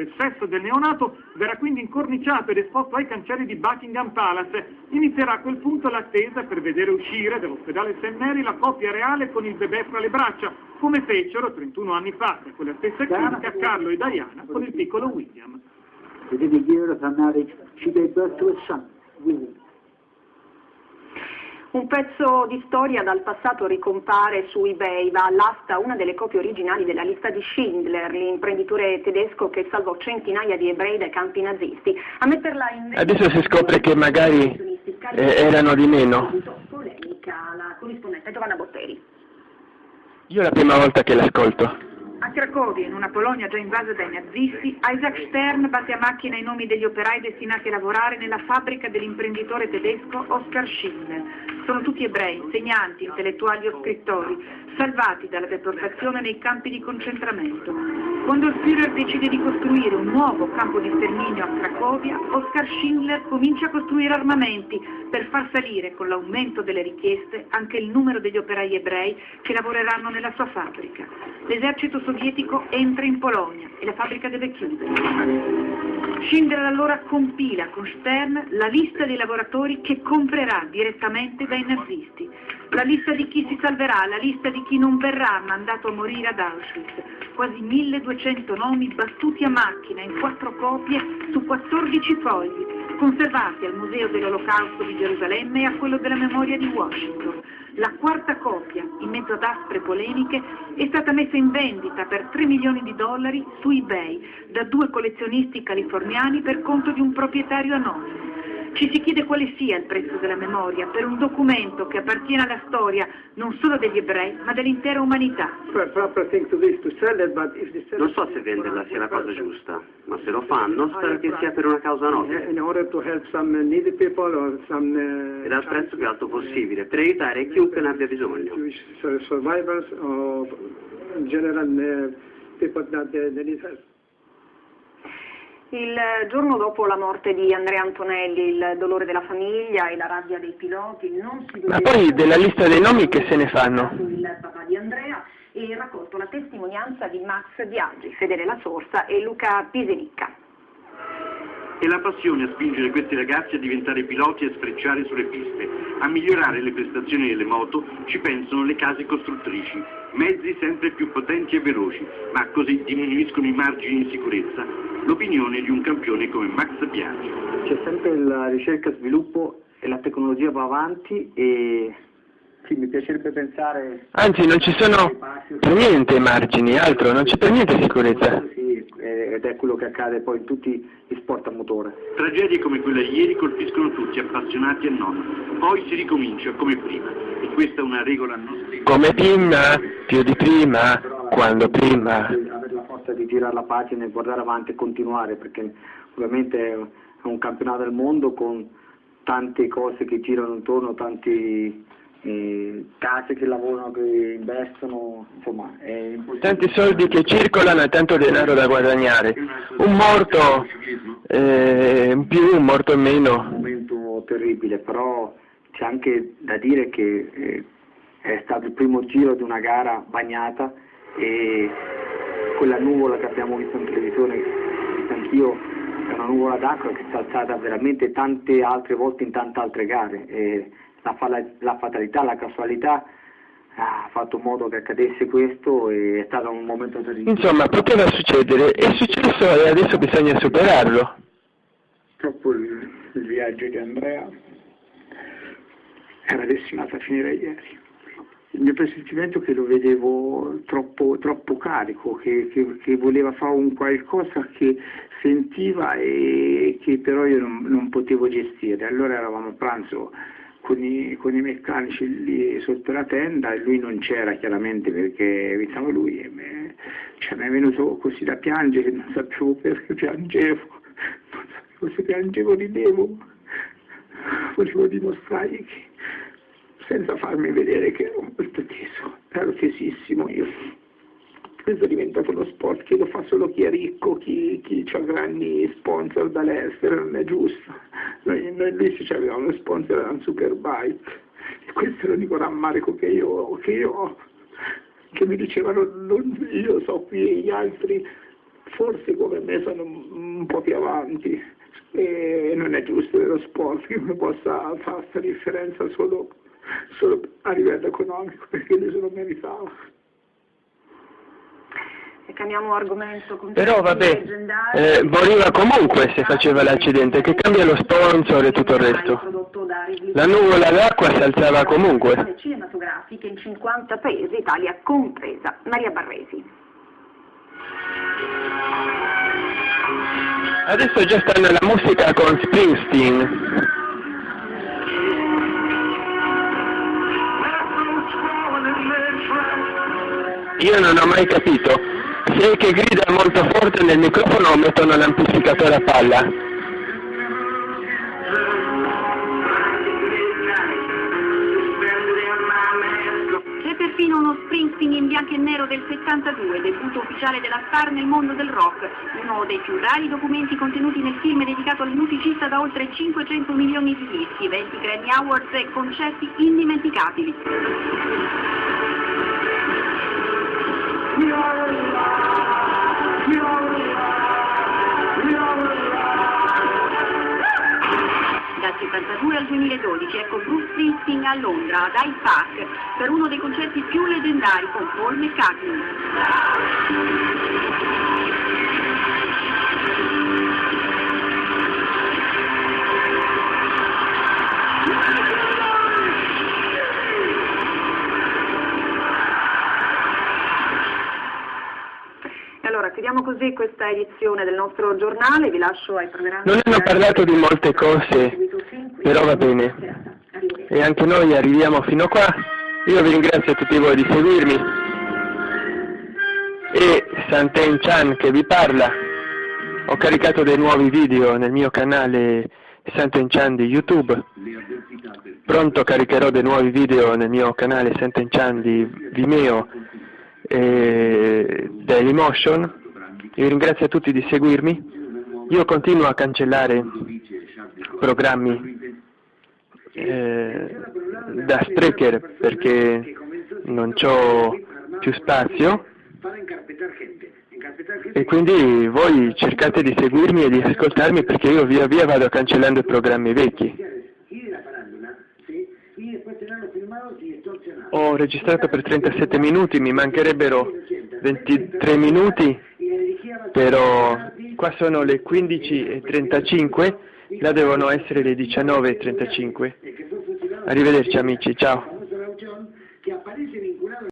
Il sesso del neonato verrà quindi incorniciato ed esposto ai cancelli di Buckingham Palace. Inizierà a quel punto l'attesa per vedere uscire dall'ospedale St. Mary la coppia reale con il bebè fra le braccia, come fecero 31 anni fa, da quella stessa clinica, Carlo e Diana con il piccolo William. Within a year of her marriage, she gave birth to a son, William. Un pezzo di storia dal passato ricompare su eBay, va all'asta una delle copie originali della lista di Schindler, l'imprenditore tedesco che salvò centinaia di ebrei dai campi nazisti. A metterla in Adesso si scopre che magari eh, erano di meno. Polemica, la corrispondente Giovanna Botteri. Io è la prima volta che l'ascolto. A Cracovia, in una Polonia già invasa dai nazisti, Isaac Stern batte a macchina i nomi degli operai destinati a lavorare nella fabbrica dell'imprenditore tedesco Oskar Schindler. Sono tutti ebrei, insegnanti, intellettuali o scrittori, salvati dalla deportazione nei campi di concentramento. Quando il Führer decide di costruire un nuovo campo di sterminio a Cracovia, Oskar Schindler comincia a costruire armamenti per far salire con l'aumento delle richieste anche il numero degli operai ebrei che lavoreranno nella sua fabbrica. L'esercito sovietico entra in Polonia e la fabbrica deve chiudere. Schindler allora compila con Stern la lista dei lavoratori che comprerà direttamente dai nazisti, la lista di chi si salverà, la lista di chi non verrà mandato a morire ad Auschwitz, quasi 1200 nomi battuti a macchina in quattro copie su 14 fogli, conservati al Museo dell'Olocausto di Gerusalemme e a quello della memoria di Washington. La quarta copia, in mezzo ad aspre polemiche, è stata messa in vendita per 3 milioni di dollari su eBay da due collezionisti californiani per conto di un proprietario anonimo. Ci si chiede quale sia il prezzo della memoria per un documento che appartiene alla storia non solo degli ebrei, ma dell'intera umanità. Non so se venderla sia la cosa giusta, ma se lo fanno, spero che sia per una causa nobile. Ed al prezzo più alto possibile, per aiutare chiunque ne abbia bisogno. Il giorno dopo la morte di Andrea Antonelli, il dolore della famiglia e la rabbia dei piloti non si Ma poi della lista dei nomi che se ne fanno? Il papà di Andrea e raccolto la testimonianza di Max Biaggi, Fedele La Sorsa e Luca Pisenicca. È la passione a spingere questi ragazzi a diventare piloti e a sfrecciare sulle piste. A migliorare le prestazioni delle moto ci pensano le case costruttrici, mezzi sempre più potenti e veloci, ma così diminuiscono i margini di sicurezza. L'opinione di un campione come Max Biaggi. C'è sempre la ricerca e sviluppo e la tecnologia va avanti e sì, mi piacerebbe pensare... Anzi, non ci sono per niente margini, altro, non c'è per niente sicurezza. Sì, ed è quello che accade poi in tutti gli sport a motore. Tragedie come quella di ieri colpiscono tutti, appassionati e non. Poi si ricomincia come prima. E questa è una regola non scritta. Come prima, più di prima, quando prima. Forza di girare la pagina e guardare avanti e continuare, perché ovviamente è un campionato del mondo con tante cose che girano intorno, tanti eh, case che lavorano, che investono, insomma è Tanti soldi che circolano e tanto denaro da guadagnare. Un morto eh, in più, un morto in un meno. momento terribile, però c'è anche da dire che eh, è stato il primo giro di una gara bagnata e quella nuvola che abbiamo visto in televisione, anch'io, è una nuvola d'acqua che si è alzata veramente tante altre volte in tante altre gare. E la, la fatalità, la casualità ha fatto in modo che accadesse questo e è stato un momento terribile. Insomma, poteva succedere, è successo e adesso bisogna superarlo. Purtroppo il, il viaggio di Andrea era destinato a finire ieri. Il mio presentimento è che lo vedevo troppo, troppo carico, che, che- che voleva fare un qualcosa che sentiva e che però io non, non potevo gestire. Allora eravamo a pranzo con i, con i meccanici lì sotto la tenda e lui non c'era chiaramente perché evitava lui e me- cioè, mi è venuto così da piangere, non sapevo perché piangevo, non sapevo se piangevo ridevo, volevo dimostrargli che senza farmi vedere che ero molto teso, ero tesissimo io. Questo è diventato uno sport che lo fa solo chi è ricco, chi, chi ha grandi sponsor dall'estero, non è giusto. Noi, noi ci avevamo uno sponsor, era un Superbike. E questo è l'unico rammarico che io, che io ho, che mi dicevano, non io so qui gli altri forse come me sono un po' più avanti e non è giusto nello sport che uno possa fare questa differenza solo, solo a livello economico perché lui se lo meritava. E cambiamo argomento. Però vabbè, eh, moriva comunque se faceva l'accidente, che cambia lo sponsor e tutto il resto. La nuvola d'acqua si alzava comunque. cinematografiche in 50 paesi, Italia compresa. Maria Barresi. Adesso già sta nella musica con Springsteen. Io non ho mai capito se che grida molto forte nel microfono o mettono l'amplificatore a palla. C'è perfino uno Springsteen in bianco e nero del 72, debutto ufficiale della star nel mondo del rock, uno dei più rari documenti contenuti nel film dedicato al musicista da oltre 500 milioni di dischi, 20 Grammy Awards e concerti indimenticabili. Dal 72 al 2012 ecco Bruce Springsteen a Londra, ad Hyde Park, per uno dei concerti più leggendari con Paul McCartney. Allora chiudiamo così questa edizione del nostro giornale, vi lascio ai programmi. Non hanno parlato di molte cose, però va bene. E anche noi arriviamo fino qua. Io vi ringrazio a tutti voi di seguirmi. E Santen Chan che vi parla. Ho caricato dei nuovi video nel mio canale Santen Chan di YouTube. Pronto caricherò dei nuovi video nel mio canale Santen Chan di Vimeo e Dailymotion. Vi ringrazio a tutti di seguirmi. Io continuo a cancellare programmi eh, da Sprecher perché non ho più spazio e quindi voi cercate di seguirmi e di ascoltarmi perché io via via vado cancellando i programmi vecchi. Ho registrato per 37 minuti, mi mancherebbero 23 minuti, però qua sono le 15.35, là devono essere le 19.35. Arrivederci amici, ciao.